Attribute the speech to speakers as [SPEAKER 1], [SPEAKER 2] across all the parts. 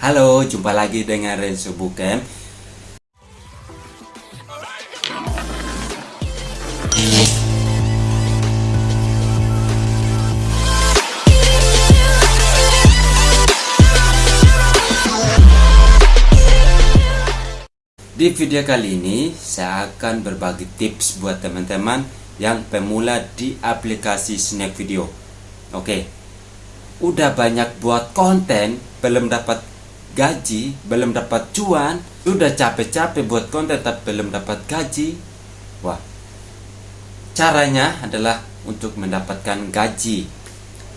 [SPEAKER 1] Halo, jumpa lagi dengan Renzo Bukem. Di video kali ini, saya akan berbagi tips buat teman-teman yang pemula di aplikasi Snack Video. Oke, udah banyak buat konten, belum dapat gaji, belum dapat cuan, udah capek-capek buat konten tapi belum dapat gaji. Wah, caranya adalah untuk mendapatkan gaji.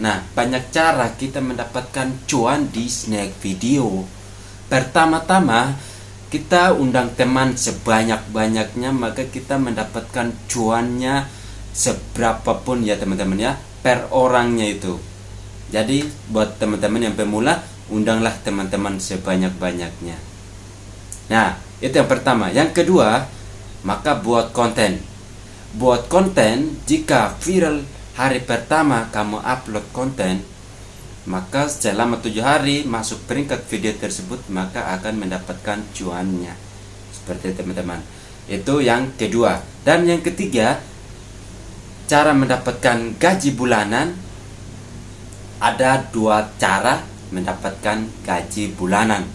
[SPEAKER 1] Nah, banyak cara kita mendapatkan cuan di Snack Video. Pertama-tama, kita undang teman sebanyak-banyaknya maka kita mendapatkan cuannya seberapapun ya teman-teman ya per orangnya itu jadi buat teman-teman yang pemula undanglah teman-teman sebanyak-banyaknya. Nah itu yang pertama. Yang kedua maka buat konten. Buat konten jika viral hari pertama kamu upload konten maka selama tujuh hari masuk peringkat video tersebut maka akan mendapatkan cuannya. Seperti teman-teman. Itu yang kedua. Dan yang ketiga cara mendapatkan gaji bulanan ada dua cara mendapatkan gaji bulanan.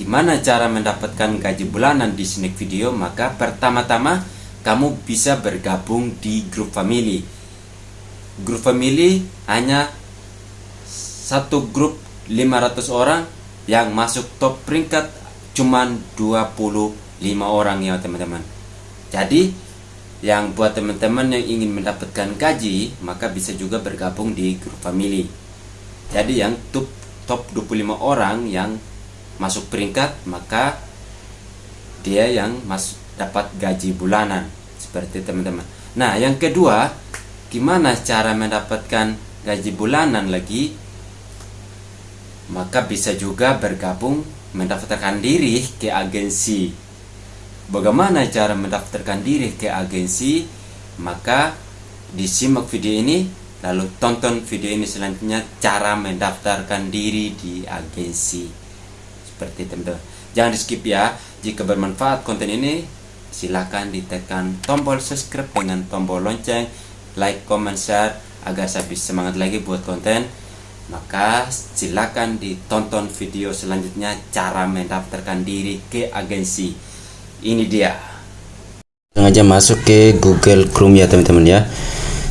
[SPEAKER 1] Gimana cara mendapatkan gaji bulanan di sneak video? Maka pertama-tama kamu bisa bergabung di grup family. Grup family hanya satu grup 500 orang yang masuk top peringkat cuman 25 orang ya teman-teman. Jadi yang buat teman-teman yang ingin mendapatkan gaji maka bisa juga bergabung di grup family. Jadi yang top top 25 orang yang masuk peringkat maka dia yang masuk dapat gaji bulanan seperti teman-teman nah yang kedua gimana cara mendapatkan gaji bulanan lagi maka bisa juga bergabung mendaftarkan diri ke agensi. Bagaimana cara mendaftarkan diri ke agensi? Maka disimak video ini, lalu tonton video ini selanjutnya cara mendaftarkan diri di agensi. Seperti teman-teman. Jangan di skip ya. Jika bermanfaat konten ini, silakan ditekan tombol subscribe dengan tombol lonceng, like, comment, share agar saya bisa semangat lagi buat konten maka silakan ditonton video selanjutnya cara mendaftarkan diri ke agensi ini dia sengaja masuk ke Google Chrome ya teman-teman ya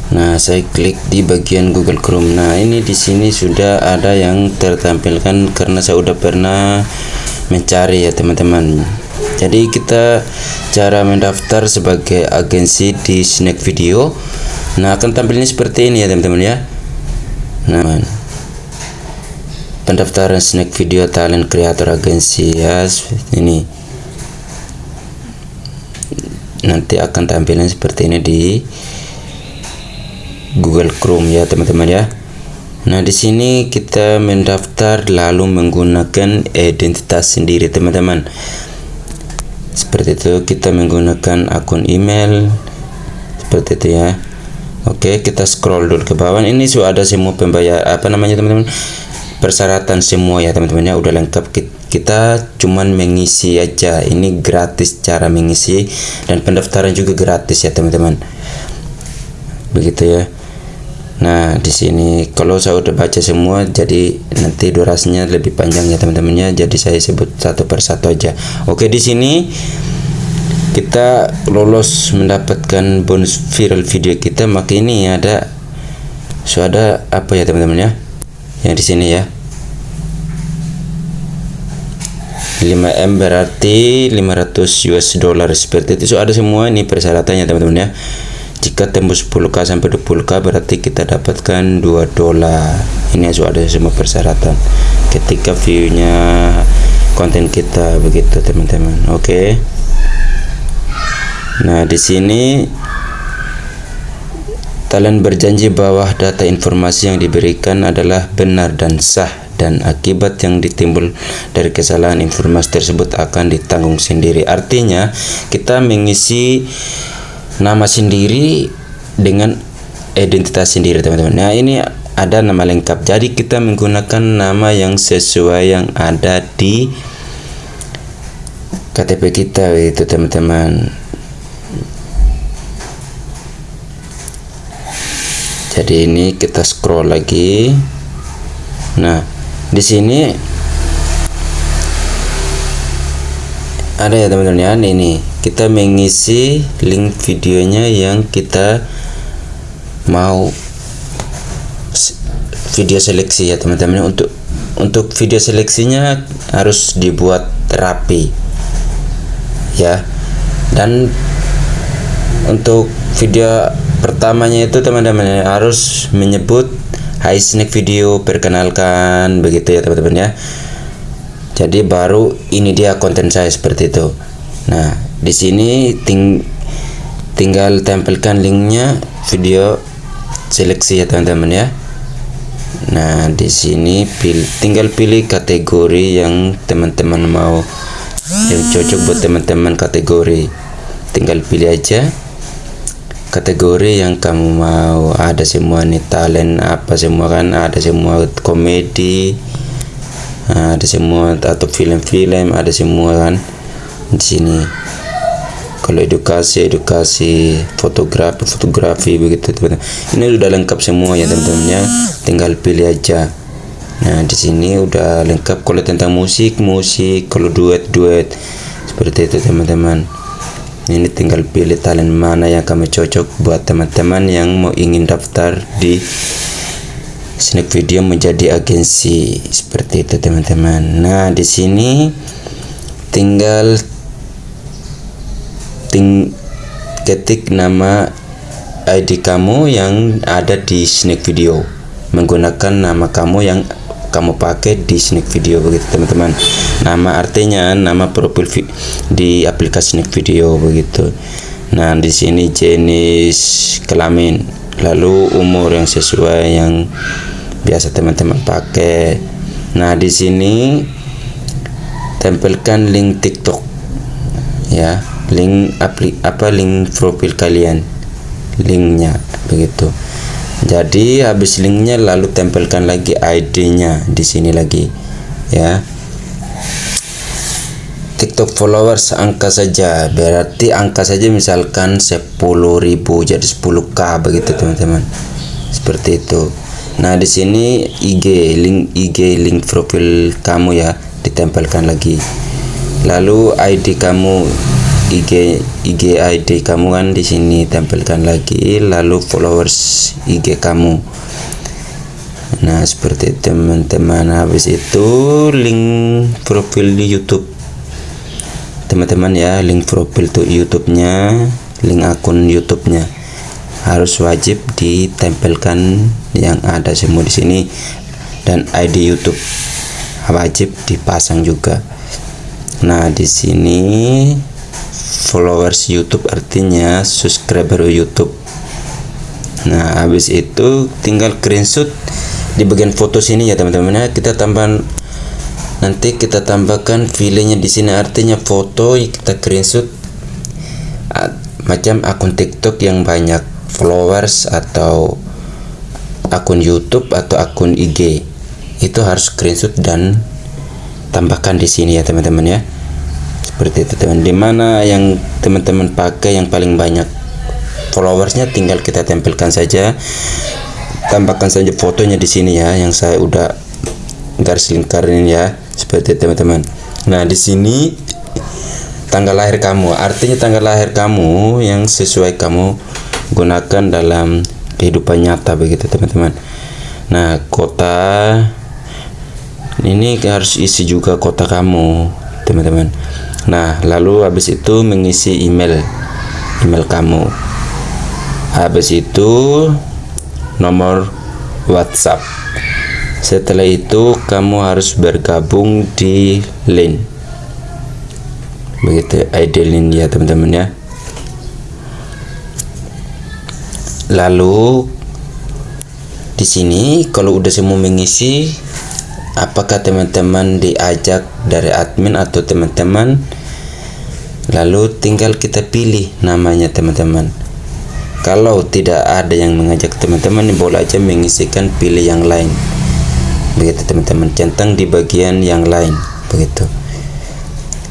[SPEAKER 1] Nah saya klik di bagian Google Chrome. Nah ini di sini sudah ada yang tertampilkan karena saya udah pernah mencari ya teman-teman. Jadi kita cara mendaftar sebagai agensi di Snack Video. Nah akan tampilnya seperti ini ya teman-teman ya. Nah pendaftaran snack video talent creator agensi ya ini. Nanti akan tampilnya seperti ini di Google Chrome ya teman-teman ya. Nah di sini kita mendaftar lalu menggunakan identitas sendiri teman-teman. Seperti itu kita menggunakan akun email. Seperti itu ya. Oke kita scroll dulu ke bawah. Ini sudah ada semua pembayar apa namanya teman-teman? Persyaratan semua ya teman-teman ya. Udah lengkap. Kita cuman mengisi aja. Ini gratis cara mengisi dan pendaftaran juga gratis ya teman-teman. Begitu ya nah di sini kalau saya udah baca semua jadi nanti durasinya lebih panjang ya teman-teman ya jadi saya sebut satu persatu aja. Oke di sini kita lolos mendapatkan bonus viral video kita. Maka ini ada sudah apa ya teman-teman ya? Yang di sini ya. 5M berarti 500 US dollar seperti itu. So, ada semua ini persyaratannya teman-teman ya jika tembus 10k sampai 20k berarti kita dapatkan 2 dolar ini sudah ada semua persyaratan ketika viewnya konten kita begitu teman-teman oke okay. nah di sini Talent berjanji bahwa data informasi yang diberikan adalah benar dan sah dan akibat yang ditimbul dari kesalahan informasi tersebut akan ditanggung sendiri. Artinya, kita mengisi nama sendiri dengan identitas sendiri, teman-teman. Nah, ini
[SPEAKER 2] ada nama lengkap. Jadi kita menggunakan nama yang sesuai yang ada di KTP kita itu teman-teman. Jadi ini kita scroll lagi. Nah di sini ada ya teman-teman ya. Ini kita mengisi link videonya yang kita mau video seleksi ya teman-teman. Untuk untuk video seleksinya harus dibuat rapi ya. Dan untuk video pertamanya itu teman-teman harus menyebut Hai Snack Video perkenalkan begitu ya teman-teman ya jadi baru ini dia konten saya seperti itu. Nah di sini ting tinggal tempelkan linknya video seleksi ya teman-teman ya. Nah di sini pil tinggal pilih kategori yang teman-teman mau yang cocok buat teman-teman kategori. Tinggal pilih aja kategori yang kamu mau. Ada semua nih talent apa semua kan ada semua komedi ada semua atau film-film ada semua kan di sini. Kalau edukasi edukasi fotografi fotografi begitu teman-teman. Ini sudah lengkap semua ya teman-teman ya tinggal pilih aja. Nah di sini udah lengkap. Kalau tentang musik musik. Kalau duet duet. Seperti itu teman-teman. Ini tinggal pilih talent mana yang kamu cocok buat teman-teman yang mau ingin daftar di snack video menjadi agensi. Seperti itu teman-teman. Nah di sini tinggal ting ketik nama ID kamu yang ada di snack video. Menggunakan nama kamu yang kamu pakai di snack video begitu teman-teman. Nama artinya nama profil di aplikasi snack video begitu. Nah di sini jenis kelamin lalu umur yang sesuai yang biasa teman-teman pakai. Nah di sini tempelkan link TikTok ya. Link aplik apa link profil kalian. Linknya begitu. Jadi habis linknya lalu tempelkan lagi ID-nya di sini lagi ya TikTok followers angka saja. Berarti angka saja misalkan 10.000 jadi 10k begitu teman-teman. Seperti itu. Nah di sini IG link IG link profil kamu ya ditempelkan lagi. Lalu ID kamu IG IG ID kamu kan di sini tampilkan lagi. Lalu followers IG kamu. Nah seperti teman-teman habis itu link profil di YouTube teman-teman ya link profil tuh YouTube-nya link akun YouTube-nya. Harus wajib ditempelkan yang ada semua di sini. Dan ID YouTube wajib dipasang juga. Nah di sini followers YouTube artinya subscriber YouTube. Nah habis itu tinggal screenshot di bagian foto sini ya teman-teman ya. Kita tambah nanti kita tambahkan filenya di sini artinya foto kita screenshot macam akun TikTok yang banyak followers atau akun YouTube atau akun IG itu harus screenshot dan tambahkan di sini ya teman-teman ya. Seperti itu teman. Di mana yang teman-teman pakai yang paling banyak followersnya tinggal kita tempelkan saja. Tambahkan saja fotonya di sini ya yang saya udah garis lingkarin ya seperti teman-teman nah di sini tanggal lahir kamu artinya tanggal lahir kamu yang sesuai kamu gunakan dalam kehidupan nyata begitu teman-teman nah kota ini harus isi juga kota kamu teman-teman Nah, lalu habis itu mengisi email email kamu. Habis itu nomor WhatsApp. Setelah itu kamu harus bergabung di link. Begitu ID link ya, teman-teman ya. Lalu di sini kalau udah semua mengisi apakah teman-teman diajak dari admin atau teman-teman lalu tinggal kita pilih namanya teman-teman kalau tidak ada yang mengajak teman-teman boleh aja mengisikan pilih yang lain begitu teman-teman. Centang di bagian yang lain. Begitu.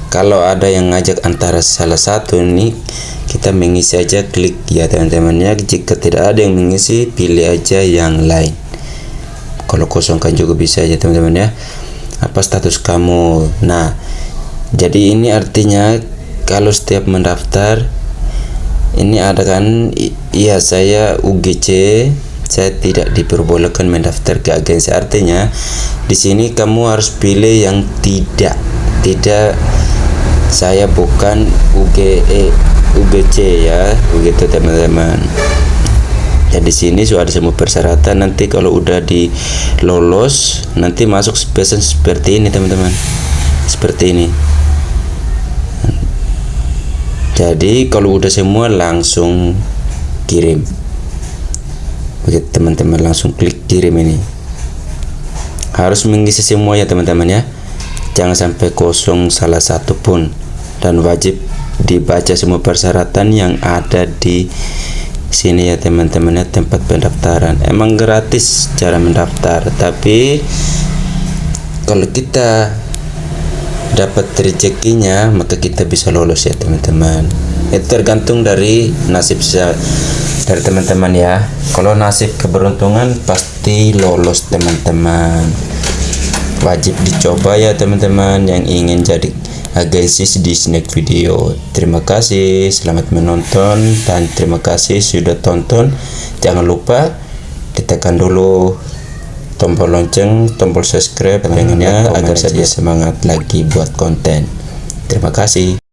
[SPEAKER 2] Kalau ada yang ngajak antara salah satu ini kita mengisi aja klik ya teman-teman ya. Jika tidak ada yang mengisi pilih aja yang lain. Kalau kosongkan juga bisa aja teman-teman ya. Apa status kamu? Nah jadi ini artinya kalau setiap mendaftar ini ada kan iya saya UGC saya tidak diperbolehkan mendaftar ke agensi. Artinya di sini kamu harus pilih yang tidak tidak saya bukan UGE UGC ya begitu teman-teman. Ya di sini sudah ada semua persyaratan. Nanti kalau udah di lolos nanti masuk spesies seperti ini teman-teman. Seperti ini. Jadi kalau udah semua langsung kirim begitu teman-teman langsung klik kirim ini. Harus mengisi semua ya teman-teman ya. Jangan sampai kosong salah satu pun. Dan wajib dibaca semua persyaratan yang ada di sini ya teman-teman ya tempat pendaftaran. Emang gratis cara mendaftar tapi kalau kita dapat rezekinya maka kita bisa lolos ya teman-teman itu tergantung dari nasib dari teman-teman ya. Kalau nasib keberuntungan pasti lolos teman-teman. Wajib dicoba ya teman-teman yang ingin jadi agensi di snack video. Terima kasih selamat menonton dan terima kasih sudah tonton. Jangan lupa ditekan dulu tombol lonceng, tombol subscribe, pengennya agar saya semangat lagi buat konten. Terima kasih.